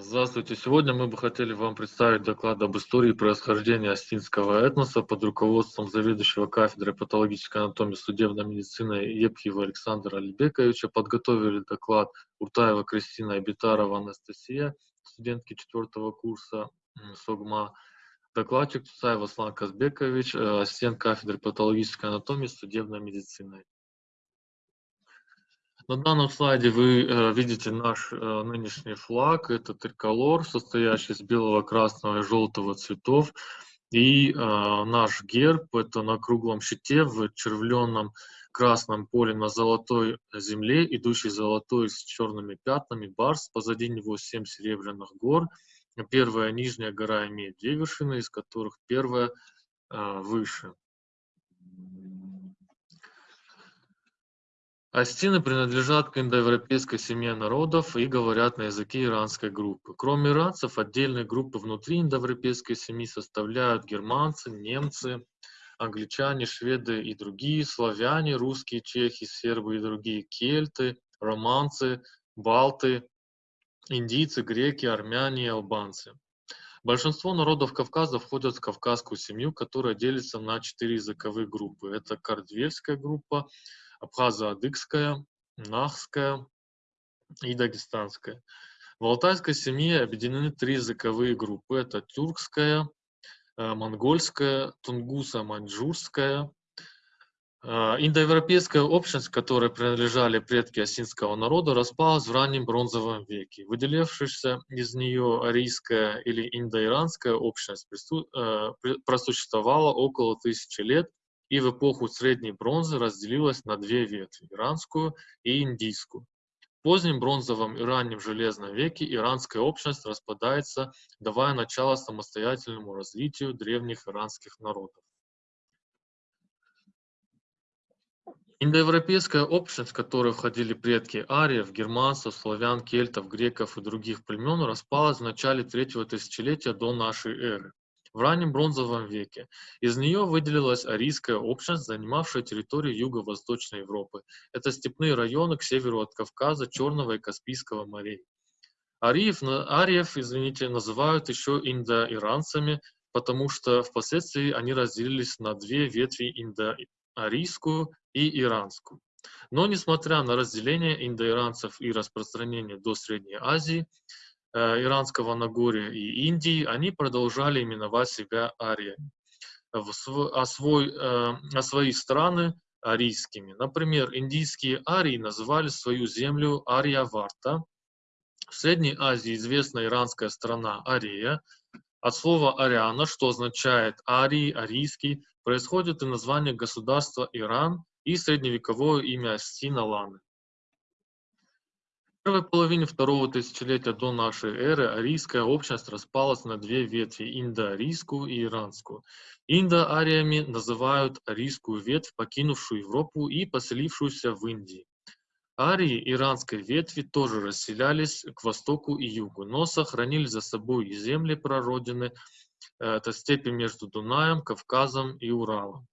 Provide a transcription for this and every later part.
Здравствуйте! Сегодня мы бы хотели вам представить доклад об истории происхождения астинского этноса под руководством заведующего кафедрой патологической анатомии судебной медицины Епхиева Александра Алибековича. Подготовили доклад Уртаева Кристина и Анастасия, студентки четвертого курса СОГМА. Докладчик Цусаев Аслан Казбекович, э, ассистент кафедры патологической анатомии судебной медицины. На данном слайде вы э, видите наш э, нынешний флаг. Это триколор, состоящий из белого, красного и желтого цветов. И э, наш герб – это на круглом щите в червленном красном поле на золотой земле, идущий золотой с черными пятнами, барс, позади него семь серебряных гор. Первая нижняя гора имеет две вершины, из которых первая э, выше. Астины принадлежат к индоевропейской семье народов и говорят на языке иранской группы. Кроме иранцев, отдельные группы внутри индоевропейской семьи составляют германцы, немцы, англичане, шведы и другие, славяне, русские, чехи, сербы и другие, кельты, романцы, балты, индийцы, греки, армяне и албанцы. Большинство народов Кавказа входят в кавказскую семью, которая делится на четыре языковые группы. Это кардвельская группа, абхазо-адыгская, нахская и дагестанская. В алтайской семье объединены три языковые группы. Это тюркская, э, монгольская, тунгуса-маньчжурская. Э, индоевропейская общность, которой принадлежали предки осинского народа, распалась в раннем бронзовом веке. Выделившаяся из нее арийская или индоиранская общность э, просуществовала около тысячи лет и в эпоху Средней бронзы разделилась на две ветви – иранскую и индийскую. В позднем бронзовом и раннем железном веке иранская общность распадается, давая начало самостоятельному развитию древних иранских народов. Индоевропейская общность, в которую входили предки ариев, германцев, славян, кельтов, греков и других племен, распалась в начале третьего тысячелетия до нашей эры в раннем бронзовом веке. Из нее выделилась арийская общность, занимавшая территорию юго-восточной Европы. Это степные районы к северу от Кавказа, Черного и Каспийского морей. Ариев, ариев извините, называют еще индоиранцами, потому что впоследствии они разделились на две ветви индоарийскую и иранскую. Но несмотря на разделение индоиранцев и распространение до Средней Азии, Иранского Нагорья и Индии, они продолжали именовать себя ариями, а, свой, э, а свои страны арийскими. Например, индийские арии называли свою землю Ария-Варта. В Средней Азии известна иранская страна Ария. От слова «ариана», что означает «арий», «арийский», происходит и название государства Иран и средневековое имя Астина Ланы первой половине второго тысячелетия до нашей эры арийская общность распалась на две ветви – индоарийскую и иранскую. Индоариями называют арийскую ветвь, покинувшую Европу и поселившуюся в Индии. Арии иранской ветви тоже расселялись к востоку и югу, но сохранили за собой и земли прародины, э, это степи между Дунаем, Кавказом и Уралом.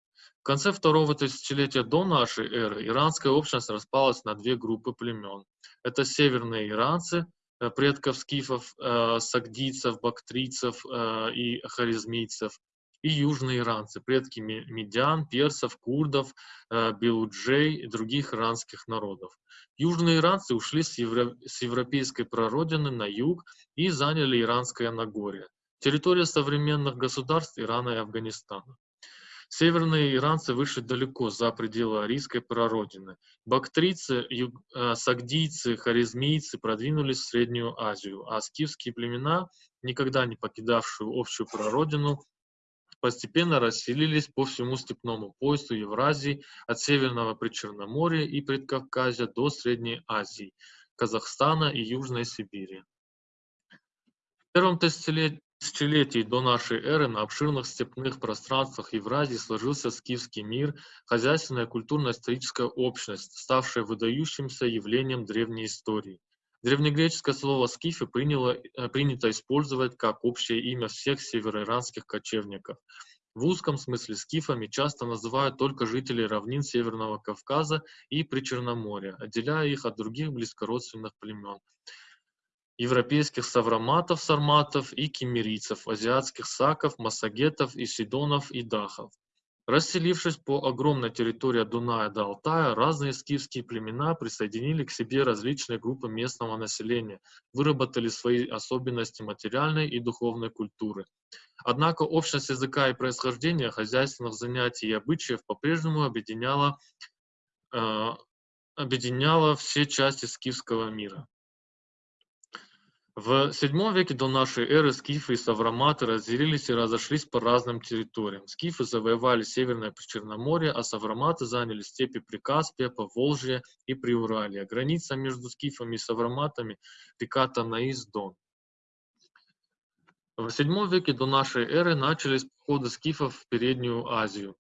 В конце второго тысячелетия до нашей эры иранская общность распалась на две группы племен. Это северные иранцы, э, предков скифов, э, сагдийцев, бактрийцев э, и харизмийцев, и южные иранцы, предки медян, персов, курдов, белуджей и других иранских народов. Южные иранцы ушли с, с европейской прародины на юг и заняли Иранское Нагорье, территория современных государств Ирана и Афганистана. Северные иранцы вышли далеко за пределы арийской прародины. Бактрийцы, юг, э, сагдийцы, харизмийцы продвинулись в Среднюю Азию, а скифские племена, никогда не покидавшие общую прародину, постепенно расселились по всему степному поясу Евразии от Северного Причерноморья и Предкавказья до Средней Азии, Казахстана и Южной Сибири. В первом тысячелетий до нашей эры на обширных степных пространствах Евразии сложился скифский мир, хозяйственная культурно-историческая общность, ставшая выдающимся явлением древней истории. Древнегреческое слово «скифы» приняло, э, принято использовать как общее имя всех североиранских кочевников. В узком смысле скифами часто называют только жителей равнин Северного Кавказа и Причерноморья, отделяя их от других близкородственных племен. Европейских савроматов, сарматов и кемерийцев, азиатских саков, массагетов, исидонов и дахов. Расселившись по огромной территории Дуная до Алтая, разные скифские племена присоединили к себе различные группы местного населения, выработали свои особенности материальной и духовной культуры. Однако общность языка и происхождения, хозяйственных занятий и обычаев по-прежнему объединяла, э, объединяла все части скифского мира. В VII веке до нашей эры скифы и савроматы разделились и разошлись по разным территориям. Скифы завоевали Северное Причерноморье, а савроматы заняли степи Прикаспия, Поволжья и Приуралья. Граница между скифами и савроматами – река Танаис-Дон. В VII веке до нашей эры начались походы скифов в Переднюю Азию.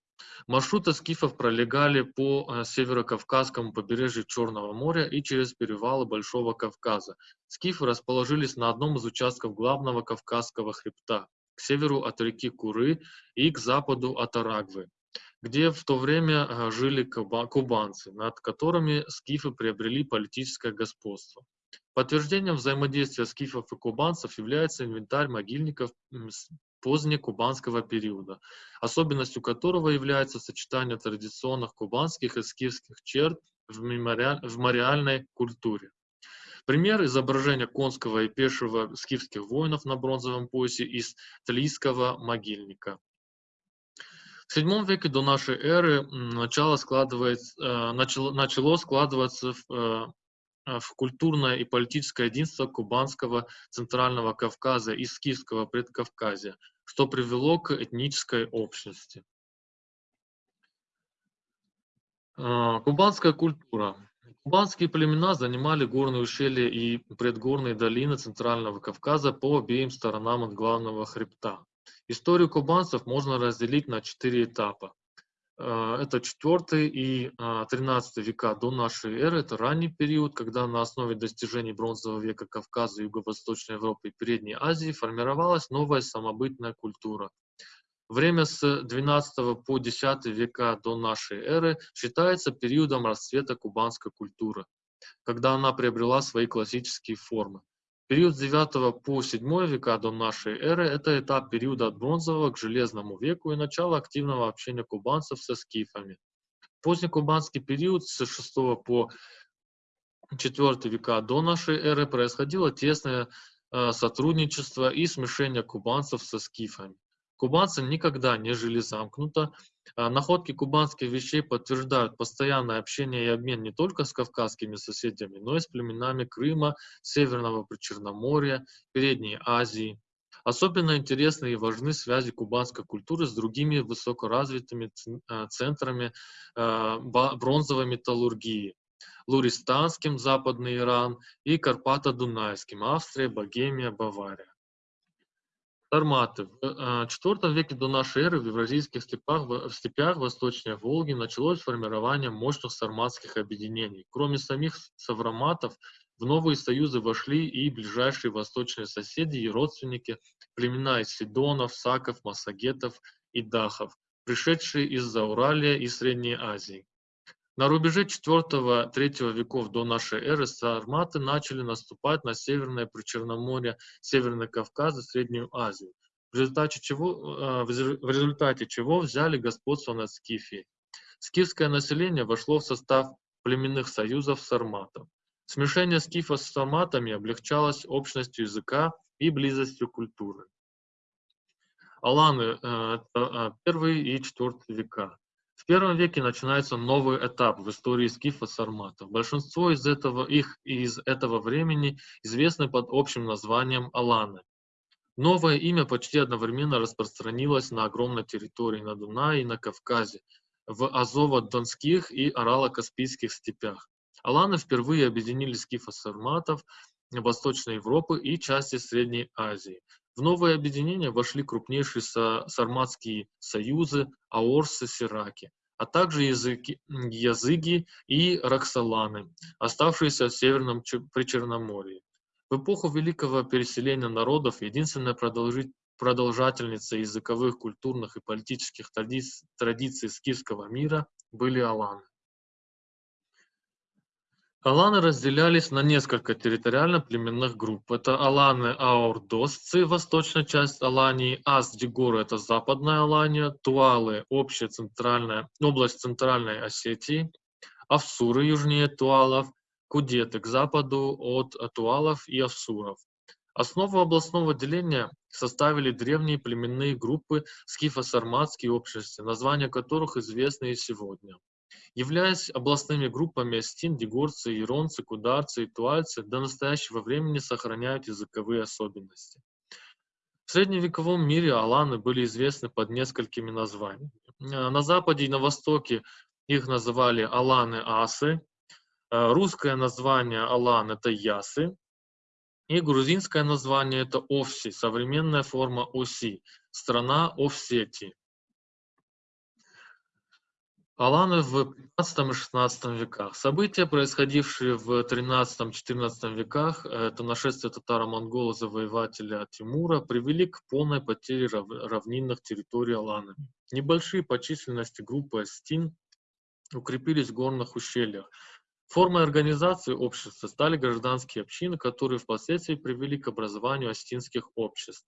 Маршруты скифов пролегали по э, северо-кавказскому побережью Черного моря и через перевалы Большого Кавказа. Скифы расположились на одном из участков главного Кавказского хребта, к северу от реки Куры и к западу от Арагвы, где в то время э, жили кубанцы, над которыми скифы приобрели политическое господство. Подтверждением взаимодействия скифов и кубанцев является инвентарь могильников позднекубанского периода, особенностью которого является сочетание традиционных кубанских и скифских черт в, мемориаль, в мемориальной культуре. Пример изображения конского и пешего скифских воинов на бронзовом поясе из Тлийского могильника. В VII веке до нашей эры начало, складывается, э, начало, начало складываться в, э, в культурное и политическое единство Кубанского Центрального Кавказа и Скифского Предкавказья, что привело к этнической общности. А, кубанская культура. Кубанские племена занимали горные ущелья и предгорные долины Центрального Кавказа по обеим сторонам от главного хребта. Историю кубанцев можно разделить на четыре этапа. А, это 4 и 13 а, века до нашей эры. Это ранний период, когда на основе достижений бронзового века Кавказа, Юго-Восточной Европы и Передней Азии формировалась новая самобытная культура. Время с 12 по 10 века до нашей эры считается периодом расцвета кубанской культуры, когда она приобрела свои классические формы. Период с 9 по 7 века до нашей эры – это этап периода от бронзового к железному веку и начало активного общения кубанцев со скифами. Поздний кубанский период с 6 по 4 века до нашей эры происходило тесное э, сотрудничество и смешение кубанцев со скифами. Кубанцы никогда не жили замкнуто. А, находки кубанских вещей подтверждают постоянное общение и обмен не только с кавказскими соседями, но и с племенами Крыма, Северного Причерноморья, Передней Азии. Особенно интересны и важны связи кубанской культуры с другими высокоразвитыми а, центрами а, бронзовой металлургии. Луристанским, Западный Иран, и Карпато-Дунайским, Австрия, Богемия, Бавария. Сарматы. В IV э, веке до нашей эры в евразийских степях, в степях восточнее Волги началось формирование мощных сарматских объединений. Кроме самих савроматов, в новые союзы вошли и ближайшие восточные соседи и родственники, племена из Сидонов, Саков, Массагетов и Дахов, пришедшие из Зауралия и Средней Азии. На рубеже IV-III веков до нашей эры сарматы начали наступать на Северное Причерноморье, Северный Кавказ и Среднюю Азию, в результате чего, э, в результате чего взяли господство над Скифией. Скифское население вошло в состав племенных союзов сарматов. Смешение скифа с сарматами облегчалось общностью языка и близостью культуры. Аланы э, – это первый и четвертый века. В первом веке начинается новый этап в истории скифа сарматов. Большинство из этого, их из этого времени известны под общим названием Аланы. Новое имя почти одновременно распространилось на огромной территории на Дунае и на Кавказе, в Азово-Донских и Орало-Каспийских степях. Аланы впервые объединили скифа-сарматов Восточной Европы и части Средней Азии. В новое объединение вошли крупнейшие сарматские союзы Аорсы, Сираки, а также языки, языги и роксоланы, оставшиеся в Северном Причерноморье. В эпоху великого переселения народов единственная продолжательница языковых, культурных и политических традиций скифского мира были аланы. Аланы разделялись на несколько территориально-племенных групп. Это аланы-аордосцы, восточная часть Алании, Ас-Дигоры – это западная Алания, Туалы – общая центральная, область центральной Осетии, Авсуры южнее Туалов, Кудеты к западу от Туалов и Авсуров. Основу областного деления составили древние племенные группы скифо-сарматские общности, названия которых известны и сегодня. Являясь областными группами астин, дегорцы, иронцы, кударцы и туальцы, до настоящего времени сохраняют языковые особенности. В средневековом мире аланы были известны под несколькими названиями. На западе и на востоке их называли аланы-асы, русское название алан – это ясы, и грузинское название – это овси, современная форма оси, страна Овсетии. Аланы в 15 и 16 веках. События, происходившие в 13-14 веках, это нашествие татаро-монгола завоевателя Тимура, привели к полной потере равнинных территорий Аланами. Небольшие по численности группы Астин укрепились в горных ущельях. Формой организации общества стали гражданские общины, которые впоследствии привели к образованию астинских обществ.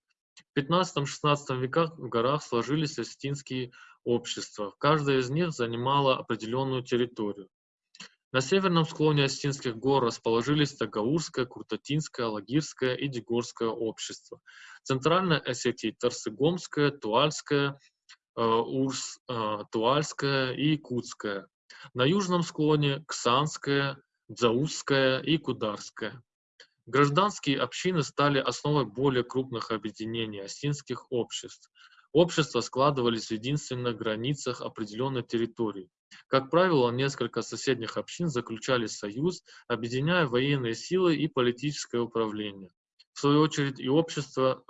В 15-16 веках в горах сложились астинские общества. Каждая из них занимала определенную территорию. На северном склоне Астинских гор расположились Тагаурское, Куртатинское, Лагирское и Дегорское общество. Центральная Осетия – Тарсыгомское, Туальское, э, Урс, э, Туальское и Якутское. На южном склоне – Ксанское, Дзаузское и Кударское. Гражданские общины стали основой более крупных объединений осинских обществ. Общества складывались в единственных границах определенной территории. Как правило, несколько соседних общин заключали союз, объединяя военные силы и политическое управление. В свою очередь и общества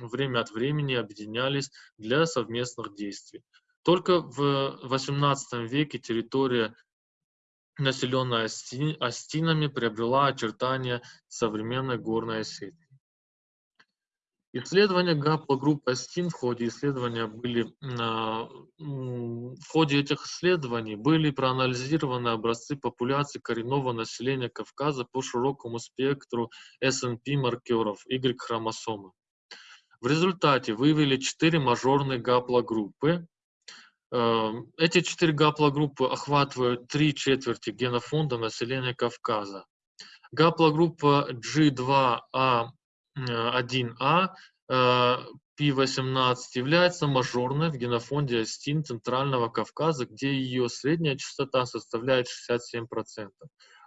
время от времени объединялись для совместных действий. Только в XVIII веке территория населенная астинами, приобрела очертания современной горной Осетии. Исследования гаплогруппы астин в ходе исследования были а, в ходе этих исследований были проанализированы образцы популяции коренного населения Кавказа по широкому спектру SNP маркеров Y-хромосомы. В результате выявили четыре мажорные гаплогруппы, эти четыре гаплогруппы охватывают три четверти генофонда населения Кавказа. Гаплогруппа G2A1A P18 является мажорной в генофонде астин Центрального Кавказа, где ее средняя частота составляет 67%.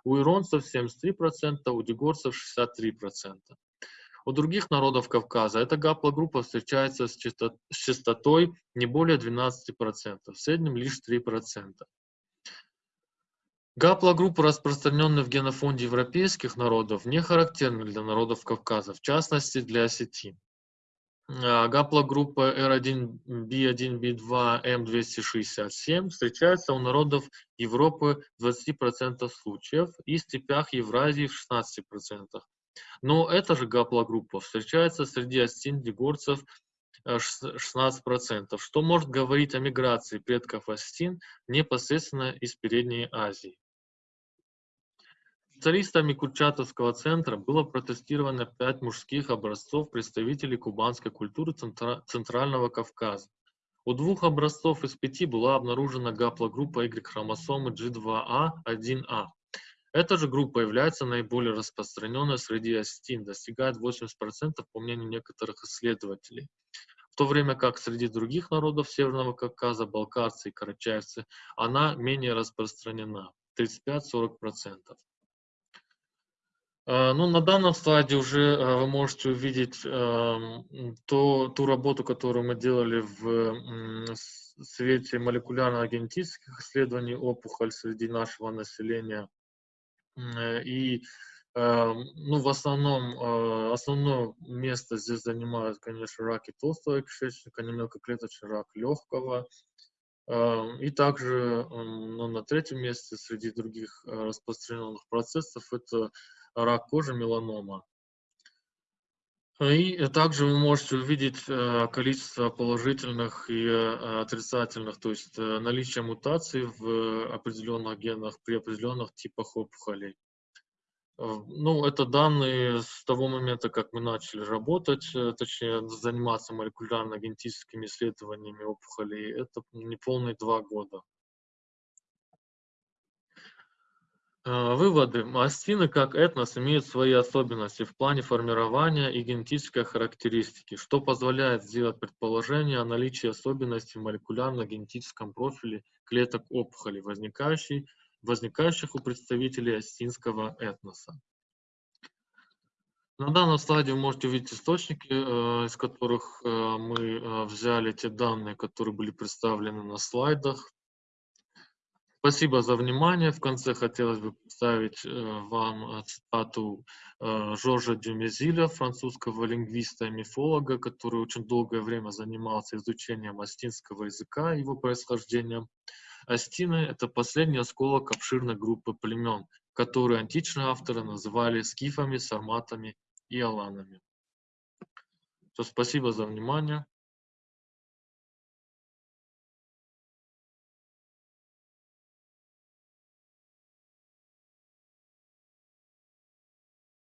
У иронцев 73%, у дегорцев 63%. У других народов Кавказа эта гаплогруппа встречается с частотой не более 12%, в среднем лишь 3%. Гаплогруппы, распространенные в генофонде европейских народов, не характерны для народов Кавказа, в частности для осетин. А, гаплогруппа R1, B1, B2, M267 встречается у народов Европы в 20% случаев и степях Евразии в 16%. Но эта же гаплогруппа встречается среди астин-дегорцев 16%, что может говорить о миграции предков астин непосредственно из Передней Азии. Специалистами Курчатовского центра было протестировано пять мужских образцов представителей кубанской культуры Центрального Кавказа. У двух образцов из пяти была обнаружена гаплогруппа Y-хромосомы G2A1A. Эта же группа является наиболее распространенной среди астин, достигает 80% по мнению некоторых исследователей. В то время как среди других народов Северного Кавказа, балкарцы и карачаевцы, она менее распространена, 35-40%. А, ну, на данном слайде уже а, вы можете увидеть эм, то, ту работу, которую мы делали в свете молекулярно-генетических исследований опухоль среди нашего населения – Э, и эм, ну, в основном, э, основное место здесь занимают, конечно, раки толстого кишечника, мелкоклеточный рак легкого. Эм, и также ну, на третьем месте среди других э, распространенных процессов это рак кожи, меланома. И также вы можете увидеть э, количество положительных и э, отрицательных, то есть э, наличие мутаций в определенных генах при определенных типах опухолей. Ну, это данные с того момента, как мы начали работать, точнее, заниматься молекулярно-генетическими исследованиями опухолей. Это неполные два года. Э, выводы. Мастины как этнос имеют свои особенности в плане формирования и генетической характеристики, что позволяет сделать предположение о наличии особенностей в молекулярно-генетическом профиле клеток опухоли, возникающих у представителей астинского этноса. На данном слайде вы можете увидеть источники, э, из которых э, мы взяли те данные, которые были представлены на слайдах. Спасибо за внимание. В конце хотелось бы представить э, вам э, цитату э, Жоржа Дюмезиля, французского лингвиста и мифолога, который очень долгое время занимался изучением астинского языка и его происхождением. Астины – это последний осколок обширной группы племен, которые античные авторы называли скифами, сарматами и аланами. То, спасибо за внимание.